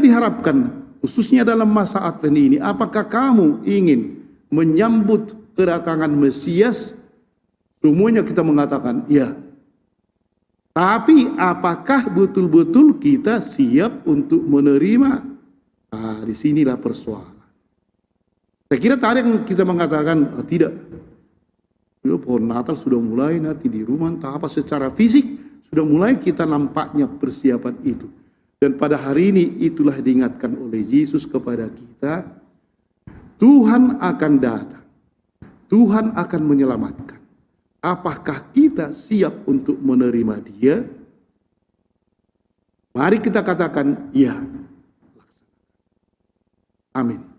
diharapkan, khususnya dalam masa Advent ini, apakah kamu ingin menyambut kedatangan Mesias? Semuanya kita mengatakan, ya. Tapi apakah betul-betul kita siap untuk menerima? Nah, di sinilah persoalan. Saya kira yang kita mengatakan, oh, tidak. Ya, pohon Natal sudah mulai nanti di rumah, entah secara fisik, sudah mulai kita nampaknya persiapan itu. Dan pada hari ini itulah diingatkan oleh Yesus kepada kita, Tuhan akan datang. Tuhan akan menyelamatkan. Apakah kita siap untuk menerima dia? Mari kita katakan, ya. Amin.